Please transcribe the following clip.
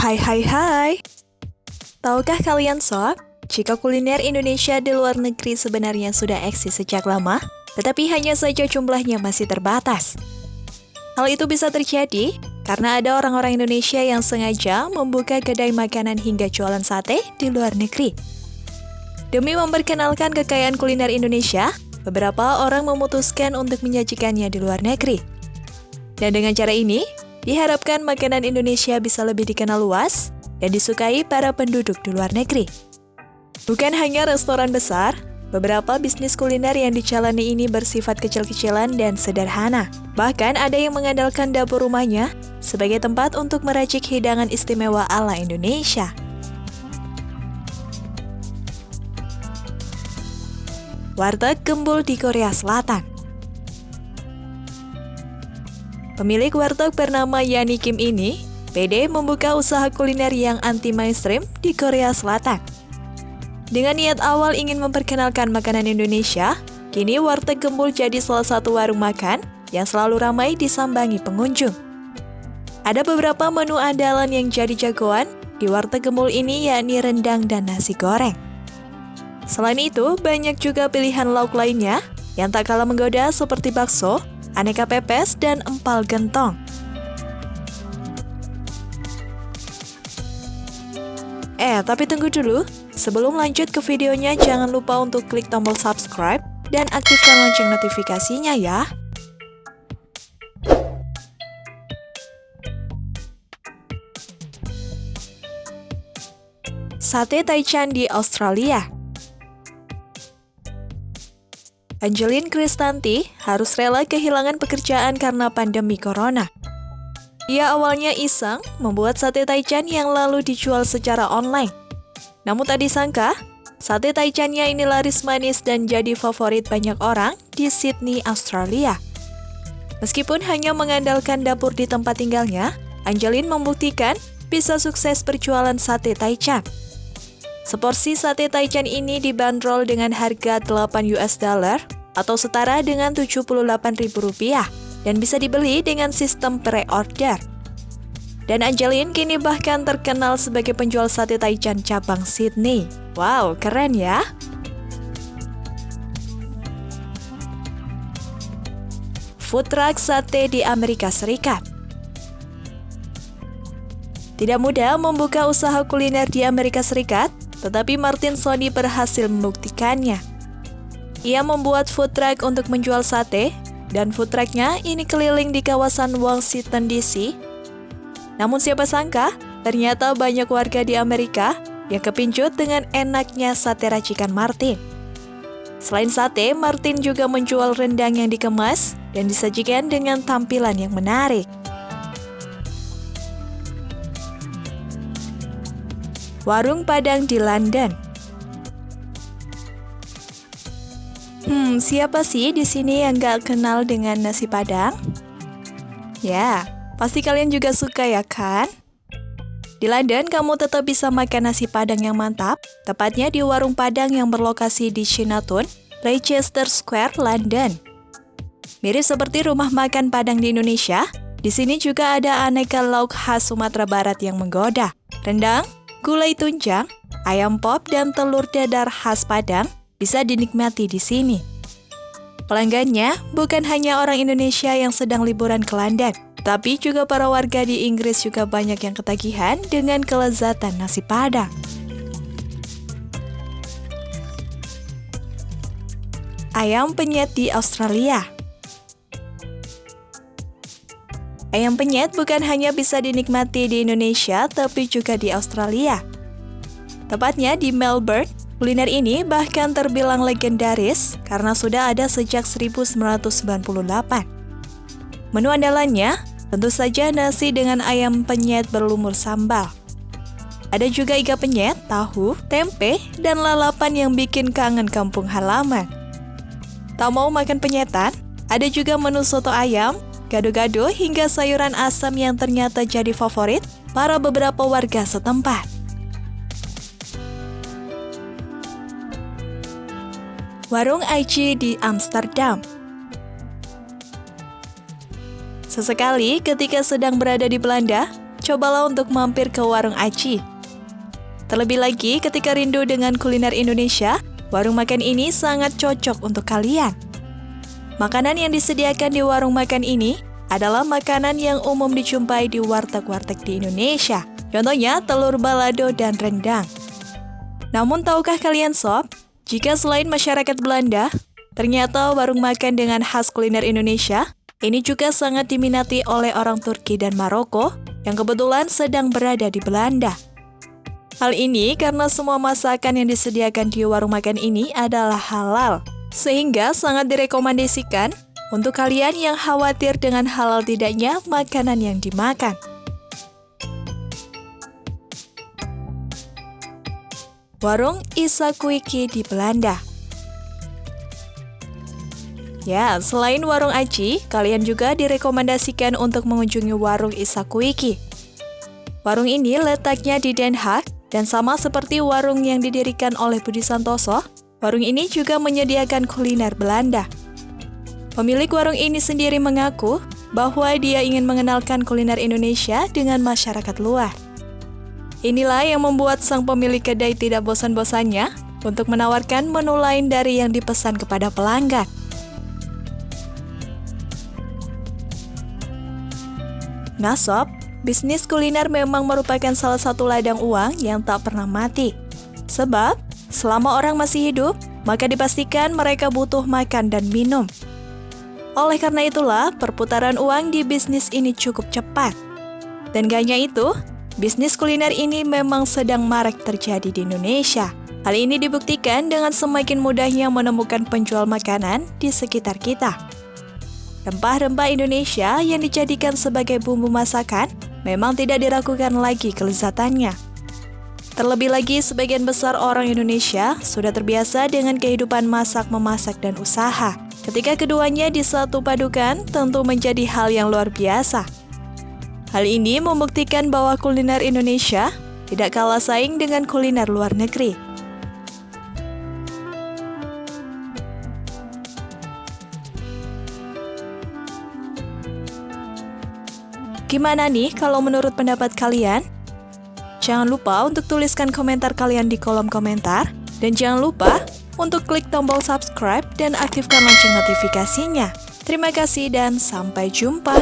Hai hai hai. Tahukah kalian sob, jika kuliner Indonesia di luar negeri sebenarnya sudah eksis sejak lama, tetapi hanya saja jumlahnya masih terbatas. Hal itu bisa terjadi karena ada orang-orang Indonesia yang sengaja membuka kedai makanan hingga jualan sate di luar negeri. Demi memperkenalkan kekayaan kuliner Indonesia, beberapa orang memutuskan untuk menyajikannya di luar negeri. Dan dengan cara ini, Diharapkan makanan Indonesia bisa lebih dikenal luas dan disukai para penduduk di luar negeri. Bukan hanya restoran besar, beberapa bisnis kuliner yang dijalani ini bersifat kecil-kecilan dan sederhana. Bahkan ada yang mengandalkan dapur rumahnya sebagai tempat untuk meracik hidangan istimewa ala Indonesia. Warteg Gembul di Korea Selatan Pemilik warteg bernama Yani Kim ini, PD membuka usaha kuliner yang anti mainstream di Korea Selatan. Dengan niat awal ingin memperkenalkan makanan Indonesia, kini warteg gembul jadi salah satu warung makan yang selalu ramai disambangi pengunjung. Ada beberapa menu andalan yang jadi jagoan di warteg gembul ini yakni rendang dan nasi goreng. Selain itu, banyak juga pilihan lauk lainnya yang tak kalah menggoda seperti bakso, aneka pepes, dan empal gentong. Eh, tapi tunggu dulu. Sebelum lanjut ke videonya, jangan lupa untuk klik tombol subscribe dan aktifkan lonceng notifikasinya ya. Sate Taichan di Australia Angelin Kristanti harus rela kehilangan pekerjaan karena pandemi corona. Ia awalnya iseng membuat sate taichan yang lalu dijual secara online. Namun tak disangka, sate taichannya ini laris manis dan jadi favorit banyak orang di Sydney, Australia. Meskipun hanya mengandalkan dapur di tempat tinggalnya, Angelin membuktikan bisa sukses berjualan sate taichan. Seporsi sate taichan ini dibanderol dengan harga 8 US dollar atau setara dengan 78 ribu rupiah dan bisa dibeli dengan sistem pre-order. Dan Angelin kini bahkan terkenal sebagai penjual sate taichan cabang Sydney. Wow, keren ya! Food truck sate di Amerika Serikat Tidak mudah membuka usaha kuliner di Amerika Serikat, tetapi Martin Sony berhasil membuktikannya. Ia membuat food truck untuk menjual sate, dan food trucknya ini keliling di kawasan Washington DC. Namun siapa sangka, ternyata banyak warga di Amerika yang kepincut dengan enaknya sate racikan Martin. Selain sate, Martin juga menjual rendang yang dikemas dan disajikan dengan tampilan yang menarik. Warung Padang di London. Hmm, siapa sih di sini yang gak kenal dengan nasi padang? Ya, pasti kalian juga suka ya kan? Di London, kamu tetap bisa makan nasi padang yang mantap, tepatnya di warung padang yang berlokasi di Chinatown, Leicester Square, London. Mirip seperti rumah makan padang di Indonesia, di sini juga ada aneka lauk khas Sumatera Barat yang menggoda. Rendang, gulai tunjang, ayam pop, dan telur dadar khas Padang bisa dinikmati di sini. Pelanggannya bukan hanya orang Indonesia yang sedang liburan ke London, tapi juga para warga di Inggris juga banyak yang ketagihan dengan kelezatan nasi Padang. Ayam penyet di Australia Ayam penyet bukan hanya bisa dinikmati di Indonesia, tapi juga di Australia. Tepatnya di Melbourne, kuliner ini bahkan terbilang legendaris karena sudah ada sejak 1998. Menu andalannya tentu saja nasi dengan ayam penyet berlumur sambal. Ada juga iga penyet, tahu, tempe, dan lalapan yang bikin kangen kampung halaman. Tak mau makan penyetan? Ada juga menu soto ayam gado-gado hingga sayuran asam yang ternyata jadi favorit para beberapa warga setempat. Warung Aichi di Amsterdam Sesekali ketika sedang berada di Belanda, cobalah untuk mampir ke warung Aci. Terlebih lagi ketika rindu dengan kuliner Indonesia, warung makan ini sangat cocok untuk kalian. Makanan yang disediakan di warung makan ini adalah makanan yang umum dijumpai di warteg-warteg di Indonesia. Contohnya telur balado dan rendang. Namun tahukah kalian sob, jika selain masyarakat Belanda, ternyata warung makan dengan khas kuliner Indonesia ini juga sangat diminati oleh orang Turki dan Maroko yang kebetulan sedang berada di Belanda. Hal ini karena semua masakan yang disediakan di warung makan ini adalah halal, sehingga sangat direkomendasikan untuk kalian yang khawatir dengan halal tidaknya makanan yang dimakan. Warung Isakuiki di Belanda Ya, selain warung Aci, kalian juga direkomendasikan untuk mengunjungi warung Isakuiki. Warung ini letaknya di Den Haag dan sama seperti warung yang didirikan oleh Budi Santoso, warung ini juga menyediakan kuliner Belanda. Pemilik warung ini sendiri mengaku bahwa dia ingin mengenalkan kuliner Indonesia dengan masyarakat luar. Inilah yang membuat sang pemilik kedai tidak bosan-bosannya untuk menawarkan menu lain dari yang dipesan kepada pelanggan. Sob, bisnis kuliner memang merupakan salah satu ladang uang yang tak pernah mati. Sebab, selama orang masih hidup, maka dipastikan mereka butuh makan dan minum. Oleh karena itulah, perputaran uang di bisnis ini cukup cepat. Dan gak hanya itu, bisnis kuliner ini memang sedang marak terjadi di Indonesia. Hal ini dibuktikan dengan semakin mudahnya menemukan penjual makanan di sekitar kita. Rempah-rempah Indonesia yang dijadikan sebagai bumbu masakan memang tidak diragukan lagi kelezatannya. Terlebih lagi, sebagian besar orang Indonesia sudah terbiasa dengan kehidupan masak-memasak dan usaha. Ketika keduanya disatu padukan, tentu menjadi hal yang luar biasa. Hal ini membuktikan bahwa kuliner Indonesia tidak kalah saing dengan kuliner luar negeri. Gimana nih kalau menurut pendapat kalian? Jangan lupa untuk tuliskan komentar kalian di kolom komentar. Dan jangan lupa untuk klik tombol subscribe dan aktifkan lonceng notifikasinya. Terima kasih dan sampai jumpa.